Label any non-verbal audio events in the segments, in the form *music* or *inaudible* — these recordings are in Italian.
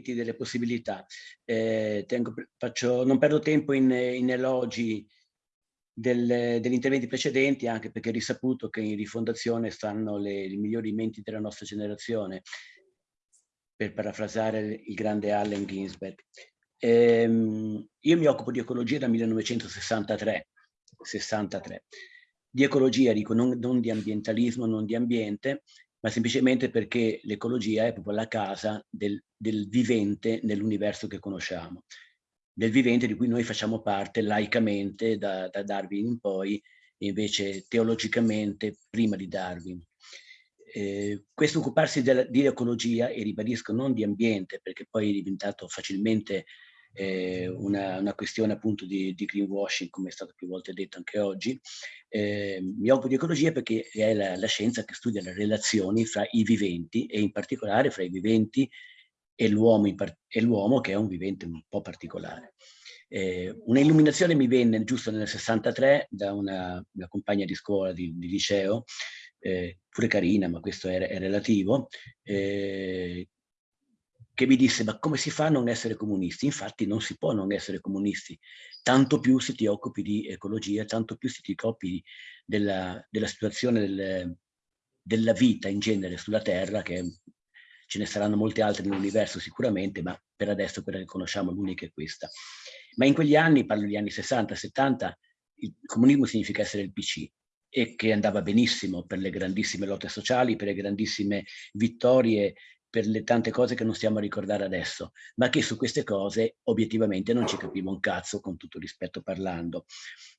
delle possibilità. Eh, tengo, faccio, non perdo tempo in, in elogi del, degli interventi precedenti, anche perché è risaputo che in rifondazione stanno le, i migliori menti della nostra generazione, per parafrasare il grande Allen Ginsberg. Ehm, io mi occupo di ecologia dal 1963, 63. Di ecologia dico non, non di ambientalismo, non di ambiente, ma semplicemente perché l'ecologia è proprio la casa del, del vivente nell'universo che conosciamo, del vivente di cui noi facciamo parte laicamente da, da Darwin in poi, e invece teologicamente prima di Darwin. Eh, questo occuparsi della, di ecologia, e ribadisco non di ambiente, perché poi è diventato facilmente eh, una, una, questione appunto di, di, greenwashing, come è stato più volte detto anche oggi. Eh, mi occupo di ecologia perché è la, la, scienza che studia le relazioni fra i viventi e in particolare fra i viventi e l'uomo che è un vivente un po' particolare. Eh, una illuminazione mi venne giusto nel 63 da una, una compagna di scuola, di, di liceo, eh, pure carina, ma questo è, è relativo, eh, che mi disse ma come si fa a non essere comunisti? Infatti non si può non essere comunisti, tanto più se ti occupi di ecologia, tanto più se ti occupi della, della situazione del, della vita in genere sulla Terra, che ce ne saranno molte altre nell'universo sicuramente, ma per adesso quella che conosciamo l'unica è questa. Ma in quegli anni, parlo degli anni 60, 70, il comunismo significa essere il PC e che andava benissimo per le grandissime lotte sociali, per le grandissime vittorie per le tante cose che non stiamo a ricordare adesso, ma che su queste cose obiettivamente non ci capivo un cazzo, con tutto rispetto parlando.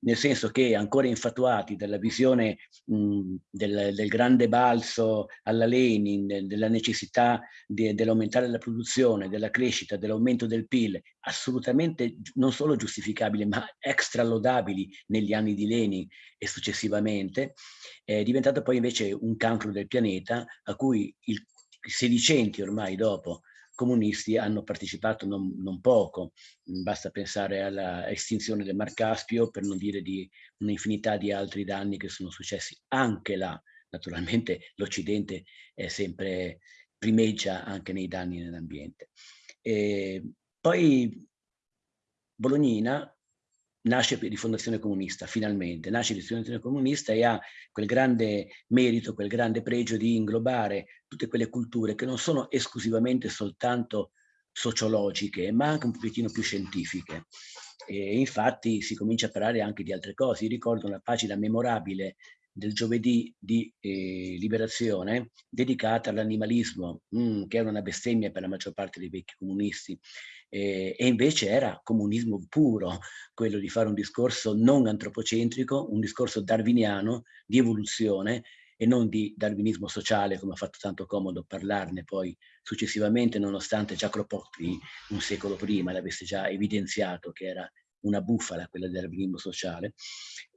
Nel senso che ancora infatuati dalla visione mh, del, del, grande balzo alla Lenin, della necessità dell'aumentare la produzione, della crescita, dell'aumento del PIL, assolutamente non solo giustificabili, ma extra lodabili negli anni di Lenin e successivamente, è diventato poi invece un cancro del pianeta a cui il sedicenti ormai dopo comunisti hanno partecipato non, non poco, basta pensare alla estinzione del Mar Caspio per non dire di un'infinità di altri danni che sono successi anche là. Naturalmente *laughs* l'Occidente è sempre primeggia anche nei danni nell'ambiente. Poi Bolognina nasce per Rifondazione Comunista, finalmente, nasce Rifondazione Comunista e ha quel grande merito, quel grande pregio di inglobare tutte quelle culture che non sono esclusivamente soltanto sociologiche, ma anche un pochettino più scientifiche. E infatti si comincia a parlare anche di altre cose. Io ricordo una pagina memorabile del giovedì di eh, Liberazione dedicata all'animalismo, mm, che era una bestemmia per la maggior parte dei vecchi comunisti, eh, e invece era comunismo puro, quello di fare un discorso non antropocentrico, un discorso darwiniano di evoluzione e non di darwinismo sociale, come ha fatto tanto comodo parlarne poi successivamente, nonostante già Kropotkin un secolo prima l'avesse già evidenziato che era una bufala quella del darwinismo sociale.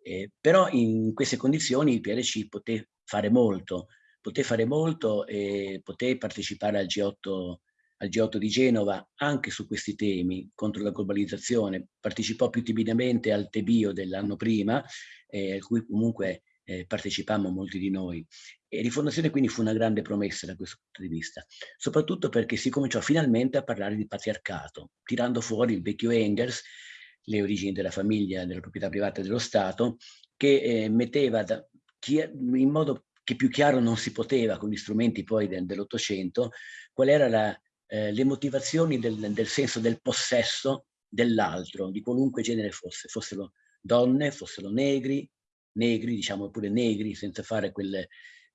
Eh, però in queste condizioni il PRC poté fare molto, poté fare molto e poté partecipare al G8 al G8 di Genova anche su questi temi contro la globalizzazione, partecipò più timidamente al Tebio dell'anno prima, eh, a cui comunque eh, partecipammo molti di noi. E Rifondazione quindi fu una grande promessa da questo punto di vista, soprattutto perché si cominciò finalmente a parlare di patriarcato, tirando fuori il vecchio Engels, le origini della famiglia, della proprietà privata dello Stato, che eh, metteva da, chi, in modo che più chiaro non si poteva con gli strumenti poi del, dell'Ottocento, qual era la, eh, le motivazioni del, del, senso del possesso dell'altro, di qualunque genere fosse, fossero donne, fossero negri, negri, diciamo pure negri, senza fare quel,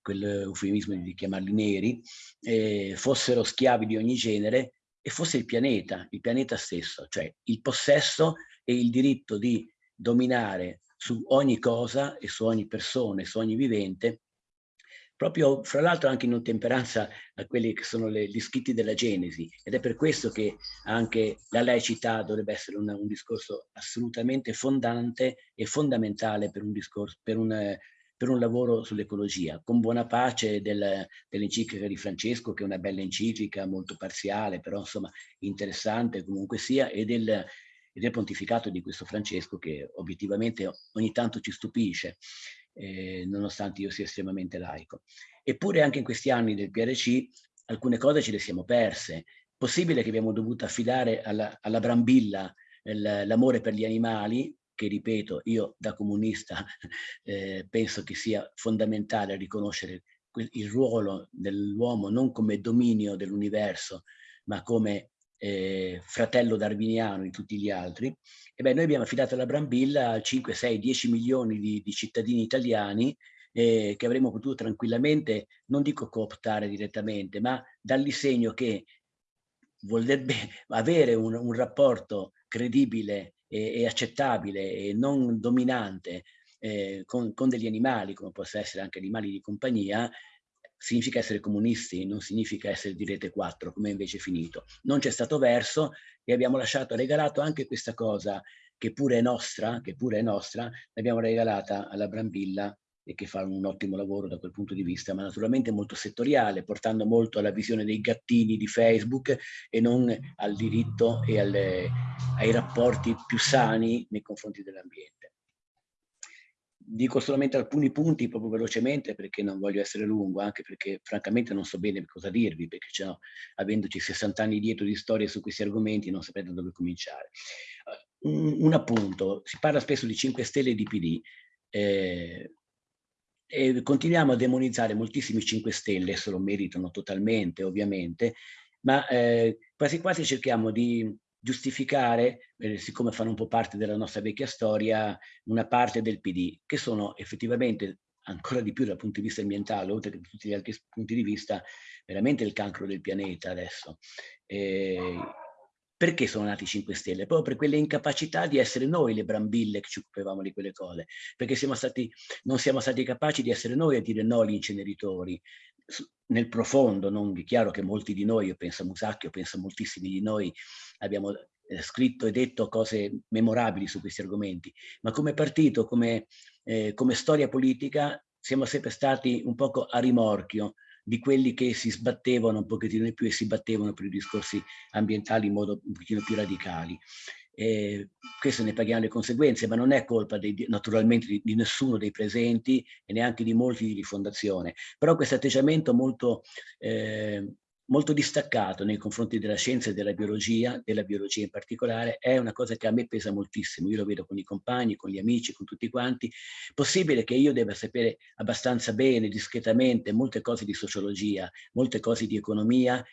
quel eufemismo di chiamarli neri, eh, fossero schiavi di ogni genere e fosse il pianeta, il pianeta stesso, cioè il possesso e il diritto di dominare su ogni cosa e su ogni persona e su ogni vivente proprio fra l'altro anche in ottemperanza a quelli che sono le, gli scritti della Genesi. Ed è per questo che anche la laicità dovrebbe essere una, un discorso assolutamente fondante e fondamentale per un, discorso, per un, per un lavoro sull'ecologia, con buona pace del, dell'enciclica di Francesco, che è una bella enciclica, molto parziale, però insomma interessante comunque sia, e del, e del pontificato di questo Francesco che obiettivamente ogni tanto ci stupisce eh, nonostante io sia estremamente laico. Eppure anche in questi anni del PRC alcune cose ce le siamo perse. possibile che abbiamo dovuto affidare alla, alla Brambilla l'amore per gli animali, che ripeto, io da comunista *laughs* eh, penso che sia fondamentale riconoscere il ruolo dell'uomo non come dominio dell'universo, ma come eh, fratello darwiniano di tutti gli altri, e beh, noi abbiamo affidato la Brambilla a 5, 6, 10 milioni di, di cittadini italiani eh, che avremmo potuto tranquillamente, non dico cooptare direttamente, ma dargli segno che vorrebbe *laughs* avere un, un rapporto credibile e, e, accettabile e non dominante eh, con, con, degli animali, come possono essere anche animali di compagnia, significa essere comunisti, non significa essere di rete 4, come invece è finito. Non c'è stato verso e abbiamo lasciato, regalato anche questa cosa che pure è nostra, che pure è nostra, l'abbiamo regalata alla Brambilla e che fa un ottimo lavoro da quel punto di vista, ma naturalmente molto settoriale, portando molto alla visione dei gattini di Facebook e non al diritto e alle, ai rapporti più sani nei confronti dell'ambiente. Dico solamente alcuni punti proprio velocemente perché non voglio essere lungo, anche perché francamente non so bene cosa dirvi, perché cioè, avendoci 60 anni dietro di storia su questi argomenti non saprei da dove cominciare. Uh, un, un, appunto, si parla spesso di 5 Stelle e di PD, eh, e continuiamo a demonizzare moltissimi 5 Stelle, se lo meritano totalmente ovviamente, ma eh, quasi quasi cerchiamo di giustificare, eh, siccome fanno un po' parte della nostra vecchia storia, una parte del PD, che sono effettivamente ancora di più dal punto di vista ambientale, oltre che da tutti gli altri punti di vista, veramente il cancro del pianeta adesso. Eh, perché sono nati i 5 Stelle? Proprio per quelle incapacità di essere noi le brambille che ci occupavamo di quelle cose, perché siamo stati, non siamo stati capaci di essere noi a dire no agli inceneritori, nel profondo, non è chiaro che molti di noi, io penso a Musacchio, penso a moltissimi di noi, abbiamo eh, scritto e detto cose memorabili su questi argomenti, ma come partito, come, eh, come storia politica, siamo sempre stati un poco a rimorchio di quelli che si sbattevano un pochettino di più e si battevano per i discorsi ambientali in modo un pochettino più radicali. Eh, questo ne paghiamo le conseguenze, ma non è colpa dei, naturalmente di, di, nessuno dei presenti e neanche di molti di rifondazione. Però questo atteggiamento molto eh, molto distaccato nei confronti della scienza e della biologia, della biologia in particolare, è una cosa che a me pesa moltissimo. Io lo vedo con i compagni, con gli amici, con tutti quanti. Possibile che io debba sapere abbastanza bene, discretamente, molte cose di sociologia, molte cose di economia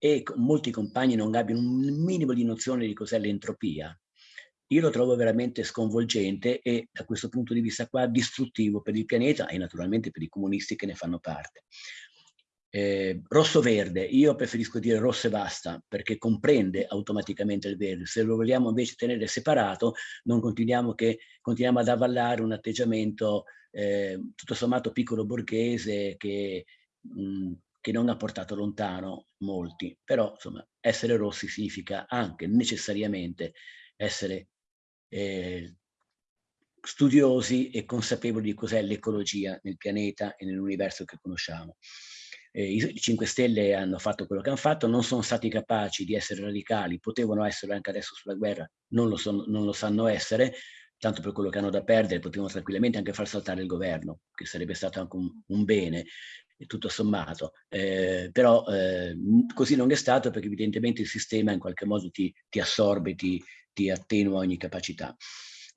e molti compagni non abbiano un minimo di nozione di cos'è l'entropia. Io lo trovo veramente sconvolgente e da questo punto di vista qua distruttivo per il pianeta e naturalmente per i comunisti che ne fanno parte eh, rosso-verde, io preferisco dire rosso e basta perché comprende automaticamente il verde. Se lo vogliamo invece tenere separato, non continuiamo, che, continuiamo ad avvallare un atteggiamento eh, tutto sommato piccolo borghese che, mh, che non ha portato lontano molti. Però, insomma, essere rossi significa anche necessariamente essere eh, studiosi e consapevoli di cos'è l'ecologia nel pianeta e nell'universo che conosciamo eh, i 5 Stelle hanno fatto quello che hanno fatto, non sono stati capaci di essere radicali, potevano essere anche adesso sulla guerra, non lo, sono, non lo sanno essere, tanto per quello che hanno da perdere, potevano tranquillamente anche far saltare il governo, che sarebbe stato anche un, un bene, tutto sommato. Eh, però eh, così non è stato perché evidentemente il sistema in qualche modo ti, ti assorbe, ti, ti attenua ogni capacità.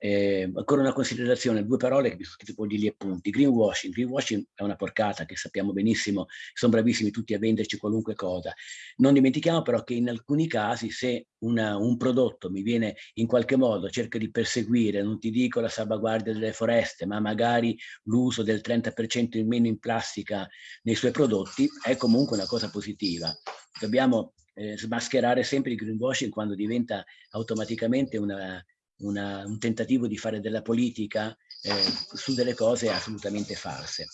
Eh, ancora una considerazione, due parole che mi sono scritte poi gli appunti. Greenwashing. Greenwashing è una porcata che sappiamo benissimo, sono bravissimi tutti a venderci qualunque cosa. Non dimentichiamo però che in alcuni casi se una, un prodotto mi viene in qualche modo, cerca di perseguire, non ti dico la salvaguardia delle foreste, ma magari l'uso del 30% in meno in plastica nei suoi prodotti, è comunque una cosa positiva. Dobbiamo eh, smascherare sempre il greenwashing quando diventa automaticamente una, una, un tentativo di fare della politica eh, su delle cose assolutamente false.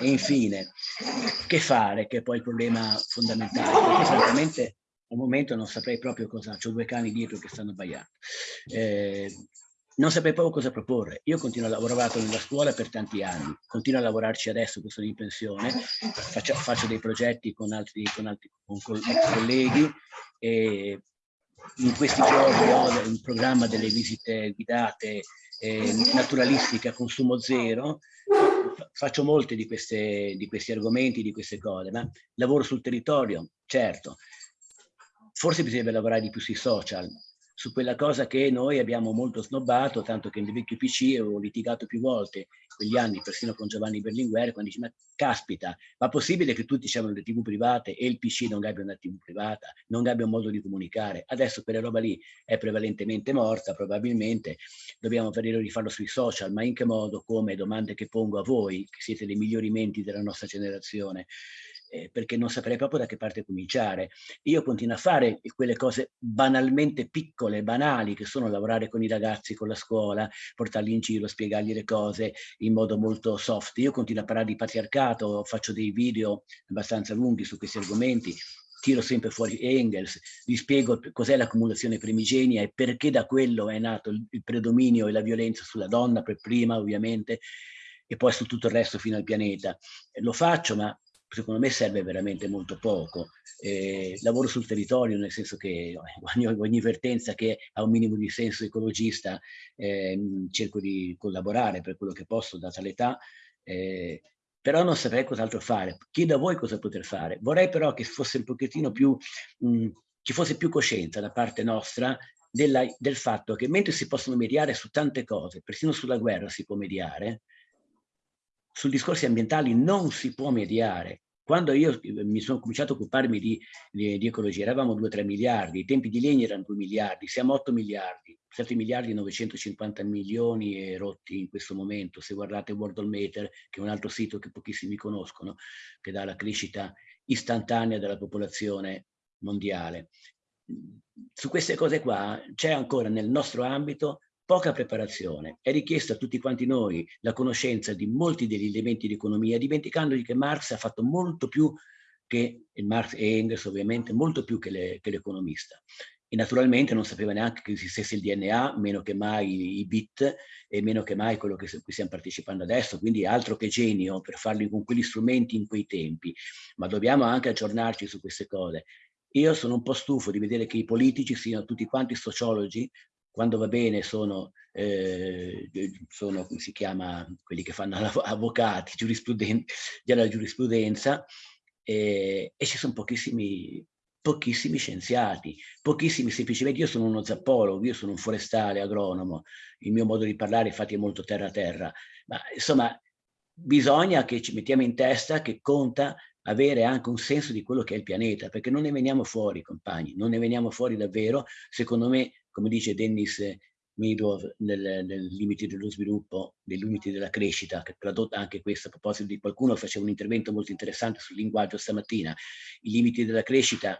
E infine, che fare, che è poi il problema fondamentale, perché francamente al momento non saprei proprio cosa, ho due cani dietro che stanno sbagliando. Eh, non saprei proprio cosa proporre. Io continuo a lavorare nella scuola per tanti anni, continuo a lavorarci adesso che sono in pensione, faccio, faccio dei progetti con altri, con altri con colleghi e in questi giorni ho in programma delle visite guidate eh, naturalistiche a consumo zero, faccio molte di, queste, di questi argomenti, di queste cose, ma lavoro sul territorio, certo, forse bisognerebbe lavorare di più sui social, su quella cosa che noi abbiamo molto snobbato, tanto che nel vecchio PC avevo litigato più volte, quegli anni, persino con Giovanni Berlinguer, quando dice, ma caspita, ma possibile che tutti abbiano le tv private e il PC non abbia una tv privata, non abbia un modo di comunicare? Adesso quella roba lì è prevalentemente morta, probabilmente, dobbiamo vedere di sui social, ma in che modo, come, domande che pongo a voi, che siete dei migliori menti della nostra generazione, eh, perché non saprei proprio da che parte cominciare. Io continuo a fare quelle cose banalmente piccole, banali, che sono lavorare con i ragazzi, con la scuola, portarli in giro, spiegargli le cose in modo molto soft. Io continuo a parlare di patriarcato, faccio dei video abbastanza lunghi su questi argomenti, tiro sempre fuori Engels, vi spiego cos'è l'accumulazione primigenia e perché da quello è nato il, il predominio e la violenza sulla donna per prima ovviamente e poi su tutto il resto fino al pianeta. Lo faccio ma secondo me serve veramente molto poco. Eh, lavoro sul territorio, nel senso che ogni, ogni vertenza che ha un minimo di senso ecologista eh, cerco di collaborare per quello che posso, data l'età, eh, però non saprei cos'altro fare. Chiedo a voi cosa poter fare. Vorrei però che fosse un pochettino più, mh, ci fosse più coscienza da parte nostra della, del fatto che mentre si possono mediare su tante cose, persino sulla guerra si può mediare, su discorsi ambientali non si può mediare. Quando io eh, mi sono cominciato a occuparmi di, di, di ecologia, eravamo 2-3 miliardi, i tempi di legno erano 2 miliardi, siamo 8 miliardi, 7 miliardi e 950 milioni e rotti in questo momento. Se guardate Worldometer, che è un altro sito che pochissimi conoscono, che dà la crescita istantanea della popolazione mondiale. Su queste cose qua c'è ancora nel nostro ambito poca preparazione. È richiesta a tutti quanti noi la conoscenza di molti degli elementi di economia, dimenticandogli che Marx ha fatto molto più che, Marx e Engels ovviamente, molto più che l'economista. E naturalmente non sapeva neanche che esistesse il DNA, meno che mai i bit e meno che mai quello che cui stiamo partecipando adesso, quindi altro che genio per farli con quegli strumenti in quei tempi. Ma dobbiamo anche aggiornarci su queste cose. Io sono un po' stufo di vedere che i politici siano tutti quanti sociologi, quando va bene sono, eh, sono si chiama, quelli che fanno *laughs* avvocati, giurisprudenza, della giurisprudenza, eh, e ci sono pochissimi, pochissimi scienziati, pochissimi semplicemente, io sono uno zappologo, io sono un forestale, agronomo, il mio modo di parlare infatti è molto terra-terra, ma insomma bisogna che ci mettiamo in testa che conta avere anche un senso di quello che è il pianeta, perché non ne veniamo fuori, compagni, non ne veniamo fuori davvero, secondo me come dice Dennis Meadow nel, nel limiti dello sviluppo, dei limiti della crescita, che tradotta anche questo a proposito di qualcuno faceva un intervento molto interessante sul linguaggio stamattina, i limiti della crescita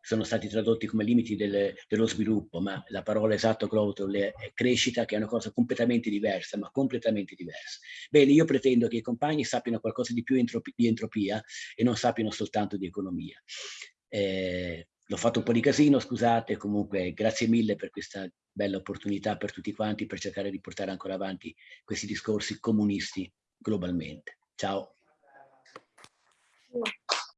sono stati tradotti come limiti del, dello sviluppo, ma la parola esatta growth è crescita, che è una cosa completamente diversa, ma completamente diversa. Bene, io pretendo che i compagni sappiano qualcosa di più entropi, di entropia e non sappiano soltanto di economia. Eh, L'ho fatto un po' di casino, scusate, comunque grazie mille per questa bella opportunità per tutti quanti per cercare di portare ancora avanti questi discorsi comunisti globalmente. Ciao.